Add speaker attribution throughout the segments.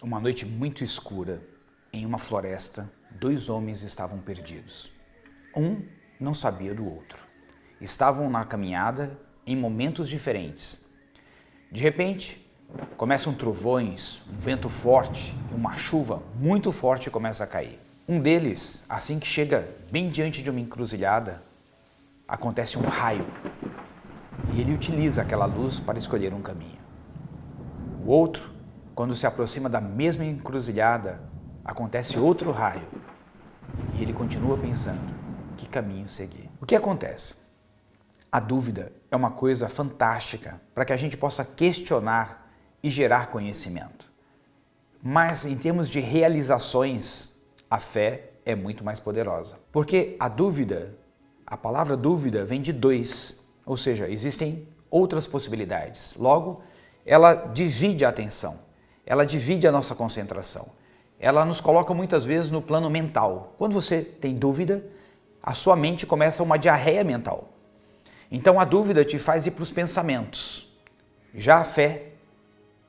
Speaker 1: Uma noite muito escura, em uma floresta, dois homens estavam perdidos. Um não sabia do outro. Estavam na caminhada em momentos diferentes. De repente, começam trovões, um vento forte e uma chuva muito forte começa a cair. Um deles, assim que chega bem diante de uma encruzilhada, acontece um raio e ele utiliza aquela luz para escolher um caminho. O outro quando se aproxima da mesma encruzilhada, acontece outro raio e ele continua pensando que caminho seguir. O que acontece? A dúvida é uma coisa fantástica para que a gente possa questionar e gerar conhecimento. Mas em termos de realizações, a fé é muito mais poderosa. Porque a dúvida, a palavra dúvida vem de dois, ou seja, existem outras possibilidades. Logo, ela divide a atenção ela divide a nossa concentração. Ela nos coloca muitas vezes no plano mental. Quando você tem dúvida, a sua mente começa uma diarreia mental. Então a dúvida te faz ir para os pensamentos. Já a fé,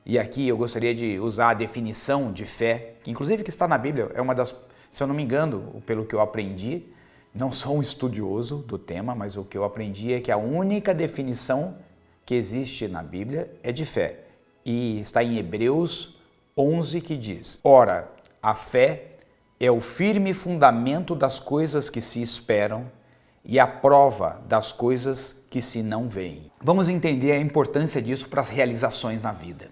Speaker 1: e aqui eu gostaria de usar a definição de fé, que inclusive que está na Bíblia, é uma das, se eu não me engano, pelo que eu aprendi, não sou um estudioso do tema, mas o que eu aprendi é que a única definição que existe na Bíblia é de fé e está em Hebreus 11 que diz, Ora, a fé é o firme fundamento das coisas que se esperam e a prova das coisas que se não veem. Vamos entender a importância disso para as realizações na vida.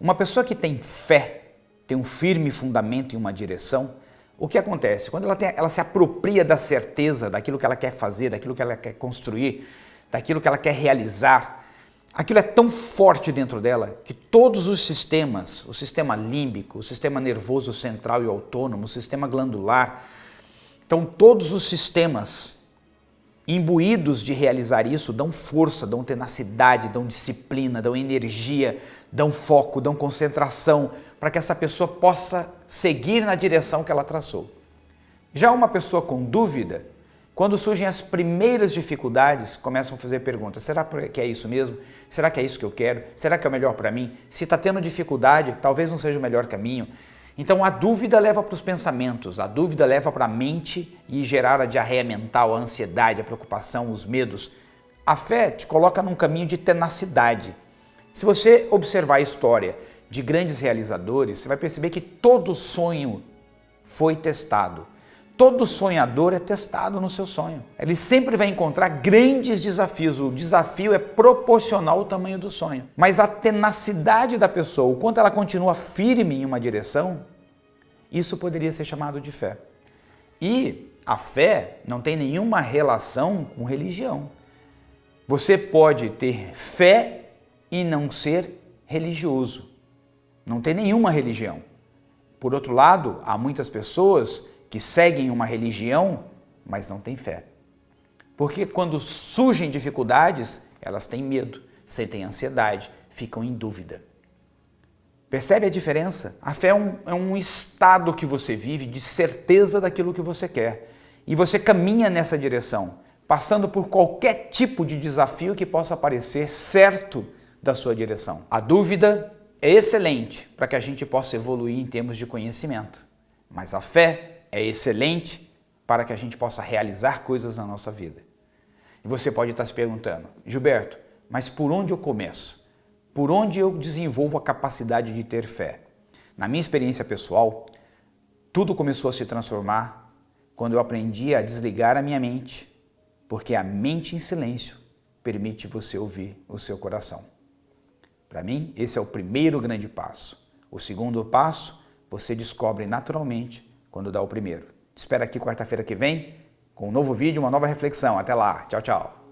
Speaker 1: Uma pessoa que tem fé, tem um firme fundamento em uma direção, o que acontece? Quando ela, tem, ela se apropria da certeza daquilo que ela quer fazer, daquilo que ela quer construir, daquilo que ela quer realizar, Aquilo é tão forte dentro dela que todos os sistemas, o sistema límbico, o sistema nervoso central e autônomo, o sistema glandular, então todos os sistemas imbuídos de realizar isso dão força, dão tenacidade, dão disciplina, dão energia, dão foco, dão concentração para que essa pessoa possa seguir na direção que ela traçou. Já uma pessoa com dúvida, quando surgem as primeiras dificuldades, começam a fazer perguntas. Será que é isso mesmo? Será que é isso que eu quero? Será que é o melhor para mim? Se está tendo dificuldade, talvez não seja o melhor caminho. Então a dúvida leva para os pensamentos, a dúvida leva para a mente e gerar a diarreia mental, a ansiedade, a preocupação, os medos. A fé te coloca num caminho de tenacidade. Se você observar a história de grandes realizadores, você vai perceber que todo sonho foi testado. Todo sonhador é testado no seu sonho. Ele sempre vai encontrar grandes desafios. O desafio é proporcional ao tamanho do sonho. Mas a tenacidade da pessoa, o quanto ela continua firme em uma direção, isso poderia ser chamado de fé. E a fé não tem nenhuma relação com religião. Você pode ter fé e não ser religioso. Não tem nenhuma religião. Por outro lado, há muitas pessoas que seguem uma religião, mas não têm fé. Porque quando surgem dificuldades, elas têm medo, sentem ansiedade, ficam em dúvida. Percebe a diferença? A fé é um, é um estado que você vive de certeza daquilo que você quer. E você caminha nessa direção, passando por qualquer tipo de desafio que possa aparecer certo da sua direção. A dúvida é excelente para que a gente possa evoluir em termos de conhecimento. Mas a fé é excelente para que a gente possa realizar coisas na nossa vida. E você pode estar se perguntando, Gilberto, mas por onde eu começo? Por onde eu desenvolvo a capacidade de ter fé? Na minha experiência pessoal, tudo começou a se transformar quando eu aprendi a desligar a minha mente, porque a mente em silêncio permite você ouvir o seu coração. Para mim, esse é o primeiro grande passo. O segundo passo, você descobre naturalmente quando dá o primeiro. Te espero aqui quarta-feira que vem com um novo vídeo, uma nova reflexão. Até lá. Tchau, tchau.